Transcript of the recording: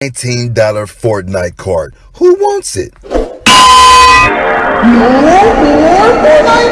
$19 Fortnite card. Who wants it?